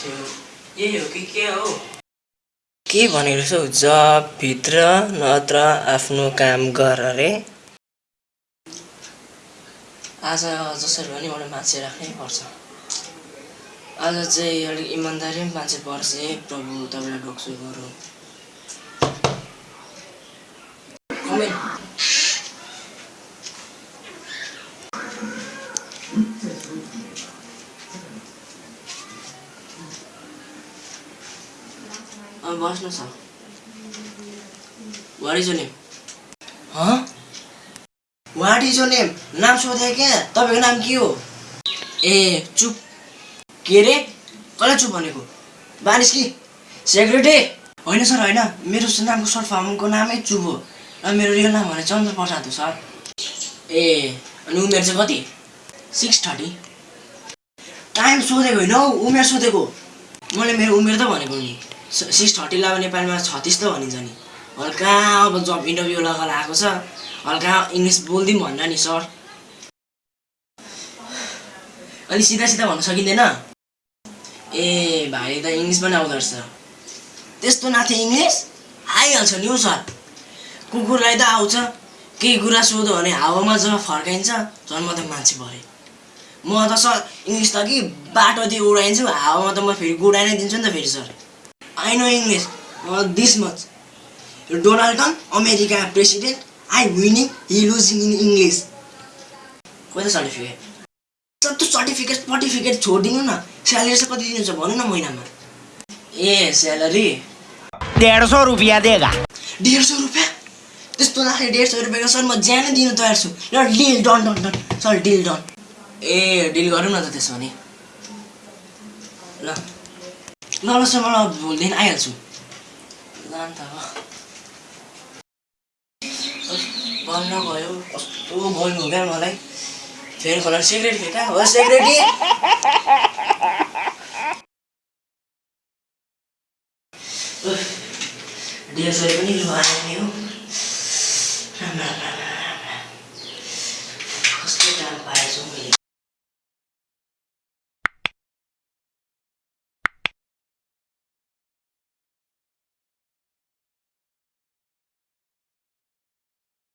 कि हो के भनेको हौ जबभित्र नत्र आफ्नो काम गर अरे। आज जसरी पनि एउटा मान्छे राख्नै पर्छ। आज चाहिँ अलिक इमान्दारी पनि मान्छे पर्छ। है प्रभु तपाईँलाई ढोक्छु गरौँ बस्नु छ। What is name what is name नाम सोधेँ क्या? तपाईँको नाम के हो? ए चुप। के रे? कसलाई चुप भनेको? बानिस कि? सेक्रेटरी होइन सर होइन। मेरो नामको सर्ट फर्मको नामै चुप हो। र मेरो रियल नाम भने चन्द्र प्रसाद हो सर। ए अनि उमेर चाहिँ कति? Six thirty. टाइम सोधेको होइन हौ उमेर सोधेको। मैले मेरो उमेर त भनेको नि। सिक्स थर्टीलाई अब नेपालीमा छत्तिस त भनिन्छ नि। हल्का अब जब इन्टरभ्यू लगाएर आएको छ हल्का इङ्ग्लिस बोलिदिउँ भनेर नि सर। अलि सिधा सिधा भन्न सकिँदैन। ए भाइ त इङ्ग्लिस पनि आउँदो रहेछ। त्यस्तो नाथे इङ्ग्लिस? आइहाल्छ नि हौ सर। कुकुरलाई त आउँछ। केही कुरा सोध्यो भने हावामा जब फर्काइन्छ झन् म त मान्छे भएँ म त सर इङ्ग्लिस त कि बाटोतिर उडाइन्छु हावामा त म फेरि गुडाइ नै दिन्छु नि त फेरि sir. I know English this much Donald Trump America president I winning he losing in English खोइ त सर्टिफिकेट सर त्यो सर्टिफिकेट सर्टिफिकेट छोडिदिनु न। स्यालेरी चाहिँ कति दिनुहुन्छ भन्नु न महिनामा। ए स्यालेरी। डेढ़ सौ रुपया देगा। डेढ सौ रुपियाँ? त्यस्तो लाग्यो डेढ सौ रुपियाँको सर म ज्यानै दिनु तयार छु। ल deal done done done sir deal done ए डिल गरौँ न त त्यसो भने। ल। ल ल सर म भोलिदेखि आइहाल्छु। ल अन्त बन्द भयो कस्तो बोल्नु हो क्या मलाई। फेरि खोला सिक्रेट फेरि कहाँ हो सेक्रेटी डेढ सय पनि आयो नि हो।